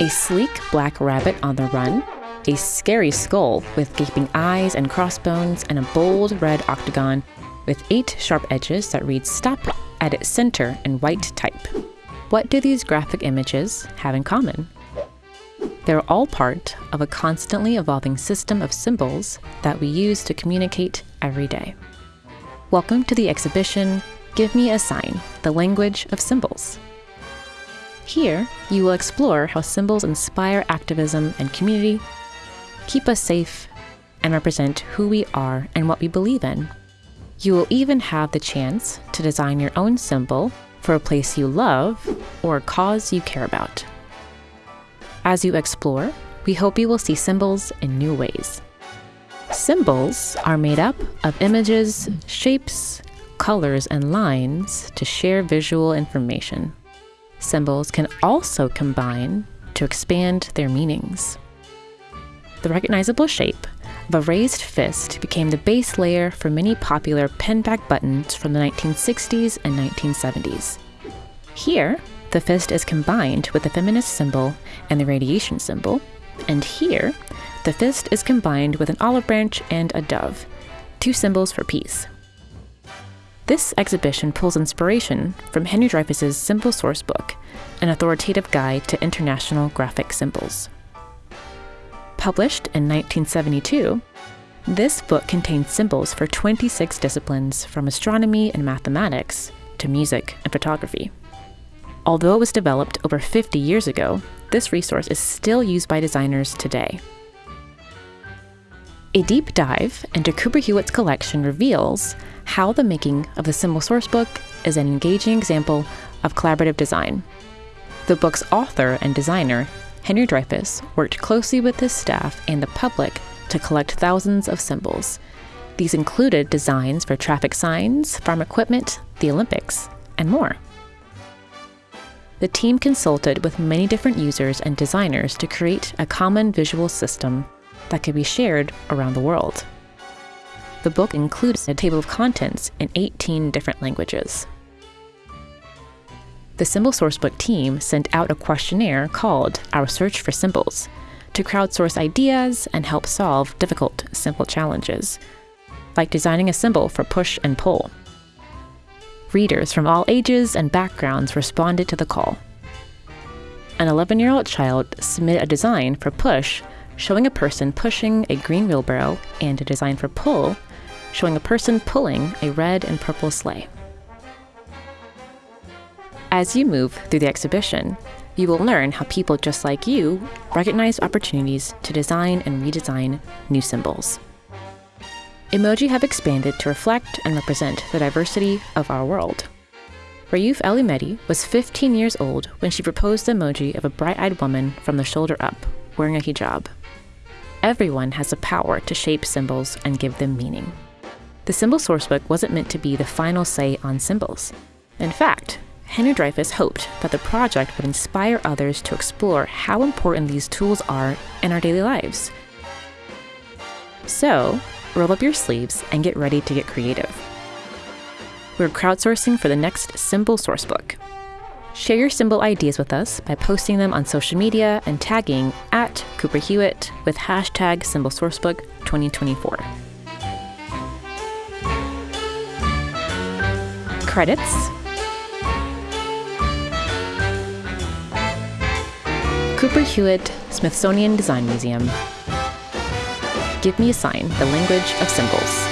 a sleek black rabbit on the run, a scary skull with gaping eyes and crossbones, and a bold red octagon with eight sharp edges that read stop at its center in white type. What do these graphic images have in common? They're all part of a constantly evolving system of symbols that we use to communicate every day. Welcome to the exhibition Give Me a Sign, the Language of Symbols. Here, you will explore how symbols inspire activism and community, keep us safe, and represent who we are and what we believe in. You will even have the chance to design your own symbol for a place you love or a cause you care about. As you explore, we hope you will see symbols in new ways. Symbols are made up of images, shapes, colors, and lines to share visual information. Symbols can also combine to expand their meanings. The recognizable shape of a raised fist became the base layer for many popular pinback buttons from the 1960s and 1970s. Here, the fist is combined with the feminist symbol and the radiation symbol, and here, the fist is combined with an olive branch and a dove, two symbols for peace. This exhibition pulls inspiration from Henry Dreyfuss's Symbol Source Book, an authoritative guide to international graphic symbols. Published in 1972, this book contains symbols for 26 disciplines from astronomy and mathematics to music and photography. Although it was developed over 50 years ago, this resource is still used by designers today. A deep dive into Cooper Hewitt's collection reveals how the making of the Symbol Sourcebook is an engaging example of collaborative design. The book's author and designer Henry Dreyfuss worked closely with his staff and the public to collect thousands of symbols. These included designs for traffic signs, farm equipment, the Olympics, and more. The team consulted with many different users and designers to create a common visual system that could be shared around the world. The book includes a table of contents in 18 different languages the Symbol Sourcebook team sent out a questionnaire called Our Search for Symbols to crowdsource ideas and help solve difficult simple challenges, like designing a symbol for push and pull. Readers from all ages and backgrounds responded to the call. An 11 year old child submitted a design for push showing a person pushing a green wheelbarrow and a design for pull showing a person pulling a red and purple sleigh. As you move through the exhibition, you will learn how people just like you recognize opportunities to design and redesign new symbols. Emoji have expanded to reflect and represent the diversity of our world. Rayouf Alhumedhi was 15 years old when she proposed the emoji of a bright-eyed woman from the shoulder up, wearing a hijab. Everyone has the power to shape symbols and give them meaning. The Symbol Sourcebook wasn't meant to be the final say on symbols. In fact, Henry Dreyfuss hoped that the project would inspire others to explore how important these tools are in our daily lives. So, roll up your sleeves and get ready to get creative. We're crowdsourcing for the next Symbol Sourcebook. Share your symbol ideas with us by posting them on social media and tagging at Cooper Hewitt with hashtag Symbol Sourcebook 2024. Credits Cooper Hewitt Smithsonian Design Museum. Give me a sign, the language of symbols.